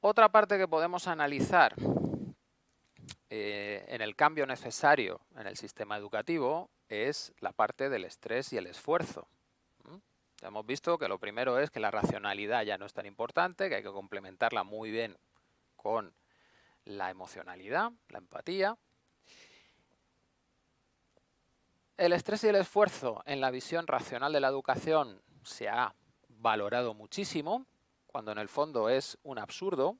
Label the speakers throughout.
Speaker 1: Otra parte que podemos analizar eh, en el cambio necesario en el sistema educativo es la parte del estrés y el esfuerzo. hemos visto que lo primero es que la racionalidad ya no es tan importante, que hay que complementarla muy bien con la emocionalidad, la empatía. El estrés y el esfuerzo en la visión racional de la educación se ha valorado muchísimo, cuando en el fondo es un absurdo,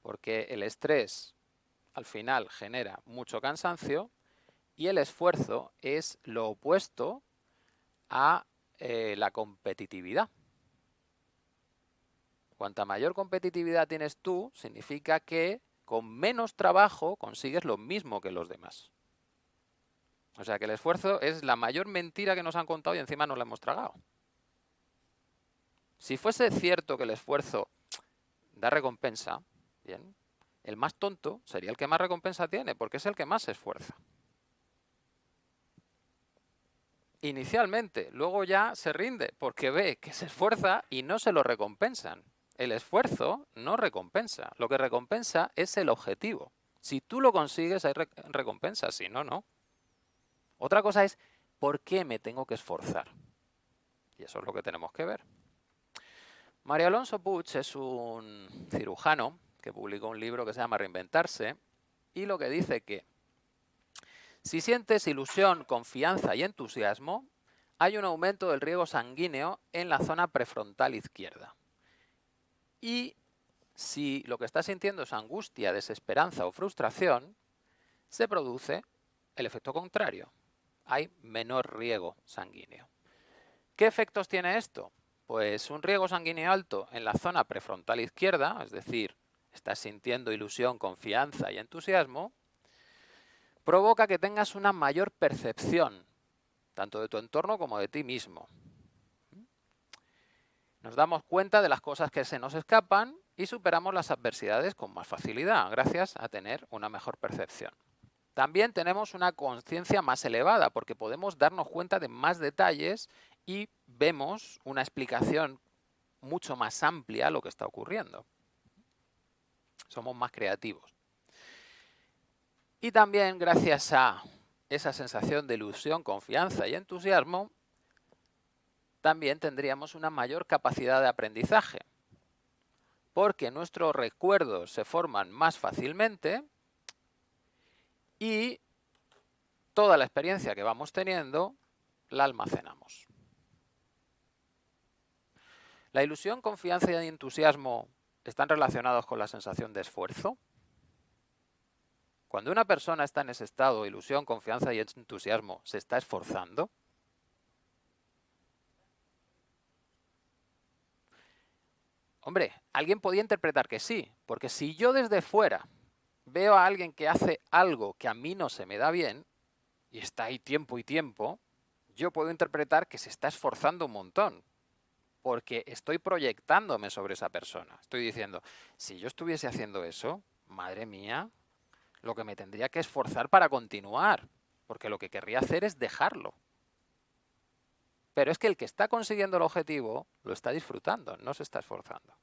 Speaker 1: porque el estrés al final genera mucho cansancio y el esfuerzo es lo opuesto a eh, la competitividad. Cuanta mayor competitividad tienes tú, significa que con menos trabajo consigues lo mismo que los demás. O sea que el esfuerzo es la mayor mentira que nos han contado y encima nos la hemos tragado. Si fuese cierto que el esfuerzo da recompensa, bien, el más tonto sería el que más recompensa tiene, porque es el que más se esfuerza. Inicialmente, luego ya se rinde, porque ve que se esfuerza y no se lo recompensan. El esfuerzo no recompensa, lo que recompensa es el objetivo. Si tú lo consigues hay recompensa, si no, no. Otra cosa es, ¿por qué me tengo que esforzar? Y eso es lo que tenemos que ver. María Alonso Puig es un cirujano que publicó un libro que se llama Reinventarse y lo que dice que si sientes ilusión, confianza y entusiasmo, hay un aumento del riego sanguíneo en la zona prefrontal izquierda. Y si lo que estás sintiendo es angustia, desesperanza o frustración, se produce el efecto contrario. Hay menor riego sanguíneo. ¿Qué efectos tiene esto? Pues un riego sanguíneo alto en la zona prefrontal izquierda, es decir, estás sintiendo ilusión, confianza y entusiasmo, provoca que tengas una mayor percepción, tanto de tu entorno como de ti mismo. Nos damos cuenta de las cosas que se nos escapan y superamos las adversidades con más facilidad, gracias a tener una mejor percepción. También tenemos una conciencia más elevada, porque podemos darnos cuenta de más detalles y vemos una explicación mucho más amplia a lo que está ocurriendo. Somos más creativos. Y también gracias a esa sensación de ilusión, confianza y entusiasmo, también tendríamos una mayor capacidad de aprendizaje, porque nuestros recuerdos se forman más fácilmente y toda la experiencia que vamos teniendo la almacenamos. La ilusión, confianza y entusiasmo están relacionados con la sensación de esfuerzo. Cuando una persona está en ese estado, ilusión, confianza y entusiasmo, ¿se está esforzando? Hombre, alguien podría interpretar que sí, porque si yo desde fuera veo a alguien que hace algo que a mí no se me da bien, y está ahí tiempo y tiempo, yo puedo interpretar que se está esforzando un montón porque estoy proyectándome sobre esa persona. Estoy diciendo, si yo estuviese haciendo eso, madre mía, lo que me tendría que esforzar para continuar, porque lo que querría hacer es dejarlo. Pero es que el que está consiguiendo el objetivo lo está disfrutando, no se está esforzando.